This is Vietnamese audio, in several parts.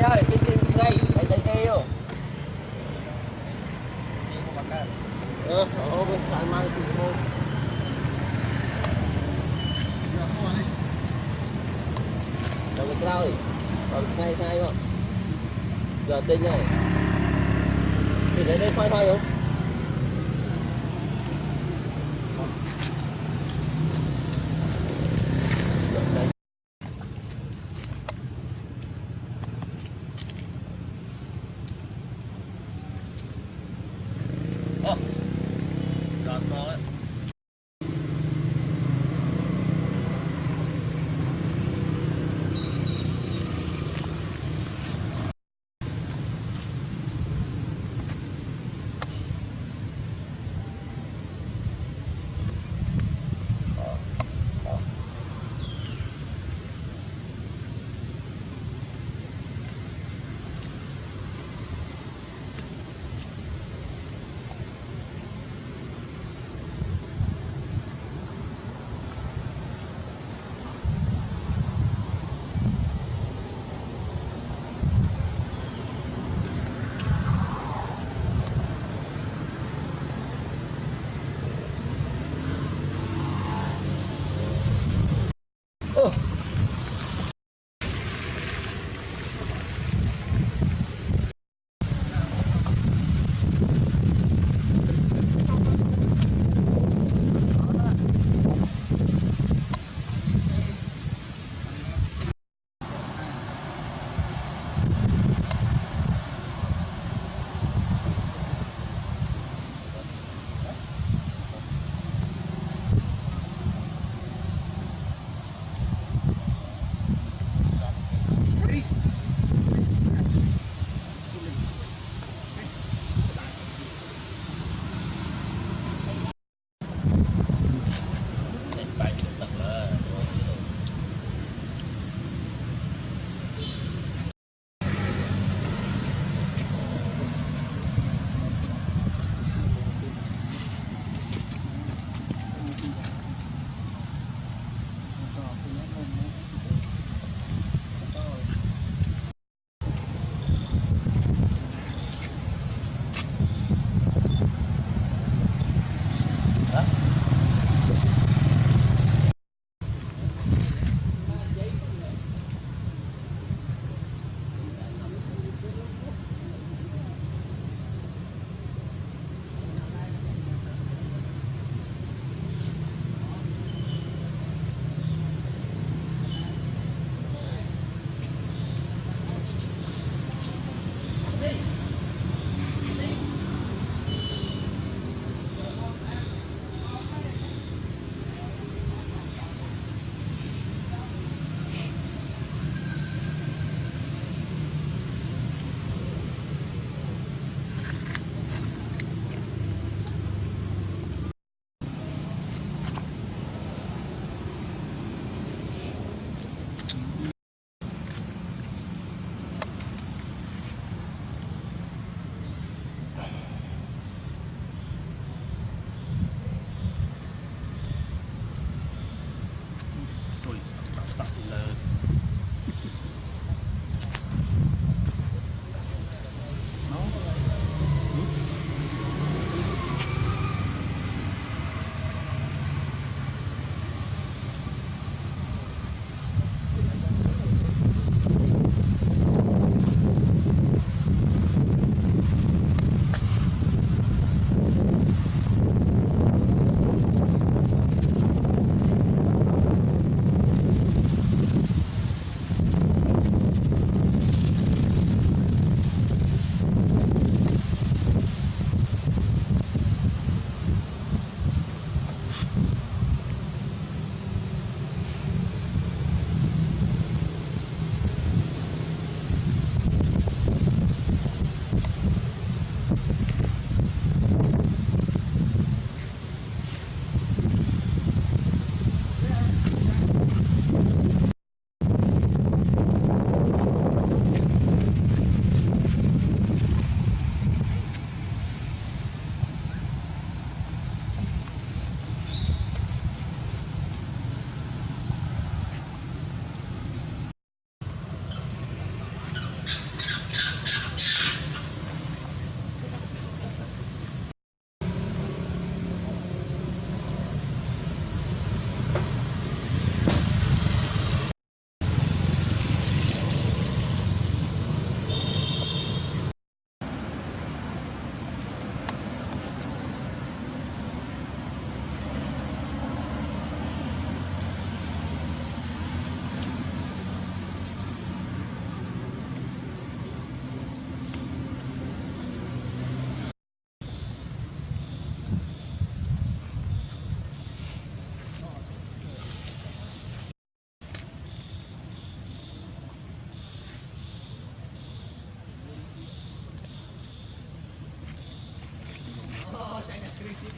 ơi tin tin ngay đấy đấy eo ờ ô bên phải mang chủ môn đầu cái rau đi. Còn ngay ngay không giờ tinh này thì đấy đây, khoai khoai không 好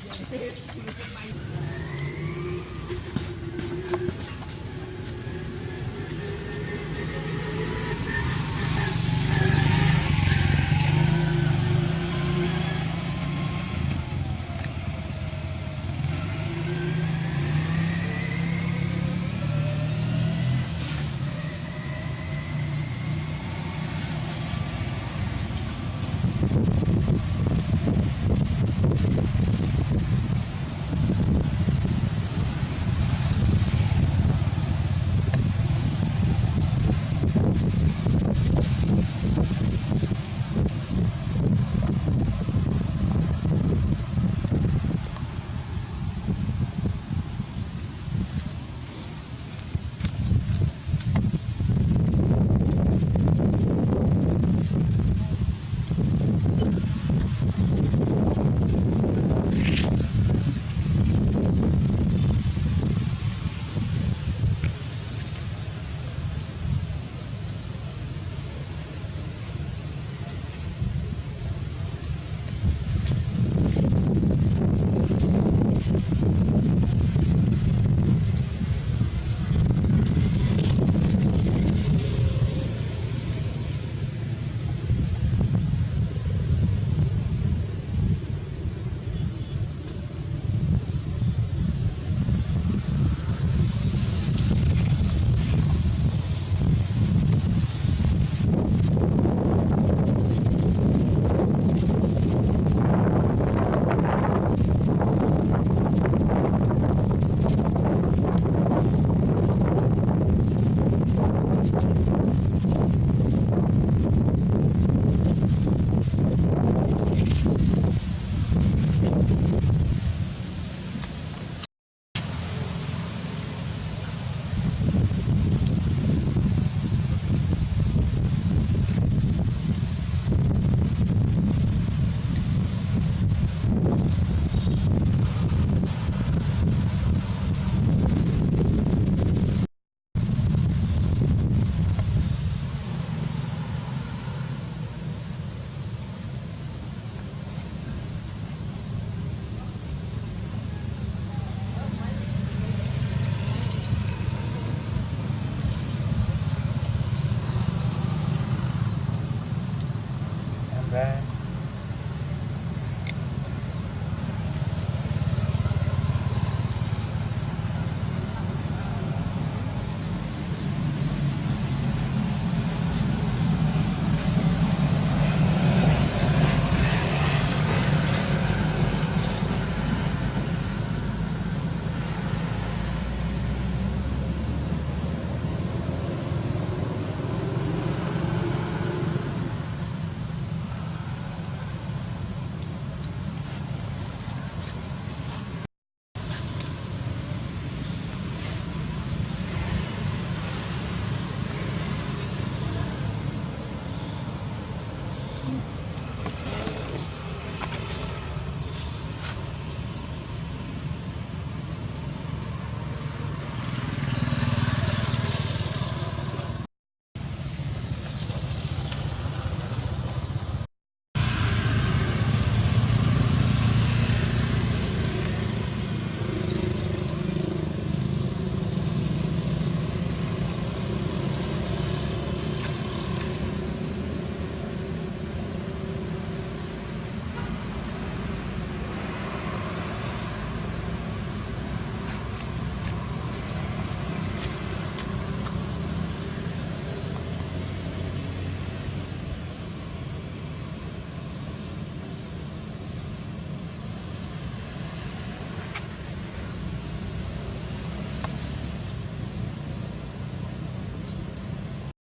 Yeah.